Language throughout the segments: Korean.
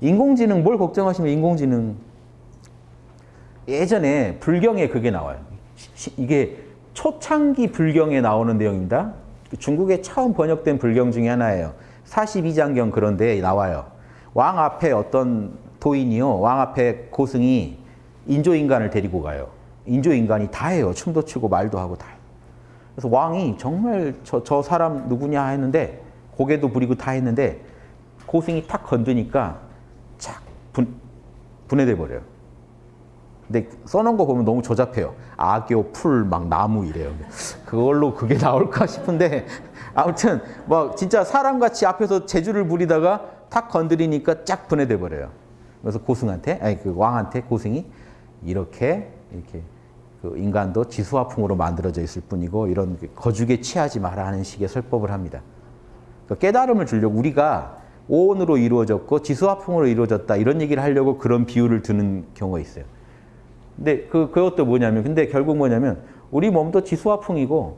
인공지능 뭘 걱정하시면 인공지능 예전에 불경에 그게 나와요. 시- 이게 초창기 불경에 나오는 내용입니다. 중국에 처음 번역된 불경 중에 하나예요. 42장경 그런데 나와요. 왕 앞에 어떤 도인이요. 왕 앞에 고승이 인조인간을 데리고 가요. 인조인간이 다 해요. 춤도 추고 말도 하고 다 해요. 그래서 왕이 정말 저, 저 사람 누구냐 했는데 고개도 부리고 다 했는데 고승이 탁 건드니까 착 분, 분해돼 버려요. 근데 써놓은 거 보면 너무 조잡해요. 악교, 풀, 막 나무 이래요. 그걸로 그게 나올까 싶은데 아무튼 뭐 진짜 사람같이 앞에서 재주를 부리다가 탁 건드리니까 쫙 분해돼 버려요. 그래서 고승한테 아니 그 왕한테 고승이 이렇게 이렇게 그 인간도 지수화풍으로 만들어져 있을 뿐이고 이런 거죽에 취하지 마라 하는 식의 설법을 합니다. 그러니까 깨달음을 주려고 우리가 오온으로 이루어졌고 지수화풍으로 이루어졌다 이런 얘기를 하려고 그런 비유를 드는 경우가 있어요. 근데 그 그것도 뭐냐면 근데 결국 뭐냐면 우리 몸도 지수화풍이고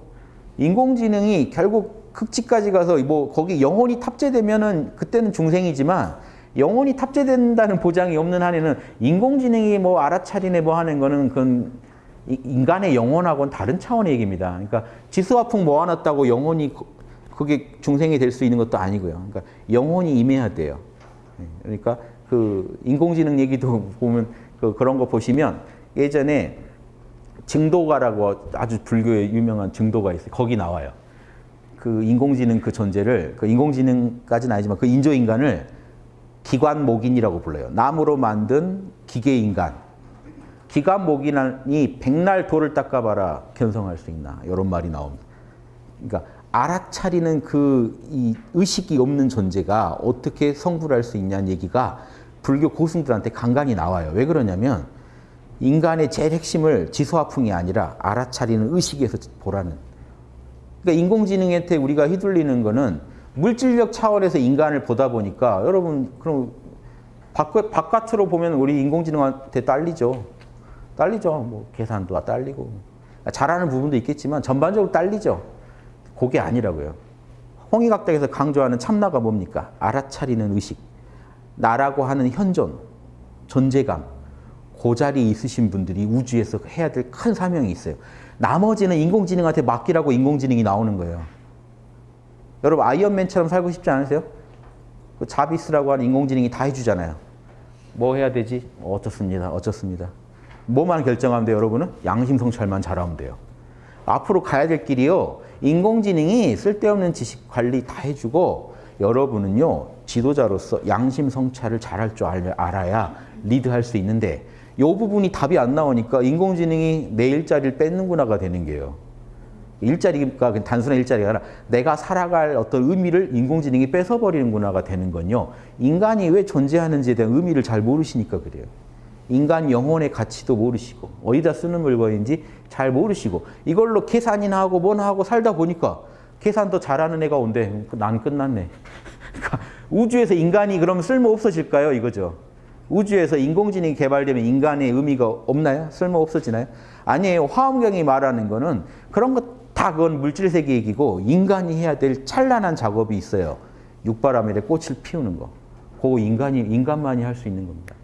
인공지능이 결국 극치까지 가서 뭐 거기 영혼이 탑재되면은 그때는 중생이지만 영혼이 탑재된다는 보장이 없는 한에는 인공지능이 뭐 알아차리네 뭐 하는 거는 그건 이- 인간의 영혼하고는 다른 차원의 얘기입니다. 그러니까 지수화풍 모아놨다고 영혼이 그- 그게 중생이 될 수 있는 것도 아니고요. 그러니까 영혼이 임해야 돼요. 예, 그러니까 그 인공지능 얘기도 보면 그 그런 거 보시면 예전에 증도가라고 아주 불교의 유명한 증도가 있어요. 거기 나와요. 그 인공지능 그 존재를 그 인공지능까지는 아니지만 그 인조인간을 기관목인이라고 불러요. 나무로 만든 기계인간. 기관목인이 백날 돌을 닦아봐라 견성할 수 있나 이런 말이 나옵니다. 그러니까 알아차리는 그이 의식이 없는 존재가 어떻게 성불 할 수 있냐는 얘기가 불교 고승들한테 간간히 나와요. 왜 그러냐면 인간의 제일 핵심을 지소화풍이 아니라 알아차리는 의식에서 보라는. 그러니까 인공지능한테 우리가 휘둘리는 거는 물질적 차원에서 인간을 보다 보니까 여러분 그럼 바깥, 바깥으로 보면 우리 인공지능한테 딸리죠. 딸리죠. 뭐 계산도 딸리고 잘하는 부분도 있겠지만 전반적으로 딸리죠. 그게 아니라고요. 홍익학당에서 강조하는 참나가 뭡니까? 알아차리는 의식. 나라고 하는 현존, 존재감. 그 자리에 있으신 분들이 우주에서 해야 될 큰 사명이 있어요. 나머지는 인공지능한테 맡기라고 인공지능이 나오는 거예요. 여러분 아이언맨처럼 살고 싶지 않으세요? 그 자비스라고 하는 인공지능이 다 해주잖아요. 뭐 해야 되지? 어쩌습니다. 어쩌습니다. 뭐만 결정하면 돼요, 여러분은? 양심 성찰만 잘하면 돼요. 앞으로 가야 될 길이요. 인공지능이 쓸데없는 지식 관리 다 해주고 여러분은요. 지도자로서 양심 성찰을 잘할 줄 알- 알아야 리드할 수 있는데 이 부분이 답이 안 나오니까 인공지능이 내 일자리를 뺏는구나가 되는 게요. 일자리가 단순한 일자리가 아니라 내가 살아갈 어떤 의미를 인공지능이 뺏어버리는구나가 되는 건요. 인간이 왜 존재하는지에 대한 의미를 잘 모르시니까 그래요. 인간 영혼의 가치도 모르시고 어디다 쓰는 물건인지 잘 모르시고 이걸로 계산이나 하고 뭐나 하고 살다 보니까 계산도 잘하는 애가 온대. 난 끝났네. 그러니까 우주에서 인간이 그럼 쓸모 없어질까요? 이거죠. 우주에서 인공지능이 개발되면 인간의 의미가 없나요? 쓸모 없어지나요? 아니에요. 화엄경이 말하는 거는 그런 것 다 그건 물질 세계 얘기고 인간이 해야 될 찬란한 작업이 있어요. 육바라밀에 꽃을 피우는 거. 그거 인간이 인간만이 할 수 있는 겁니다.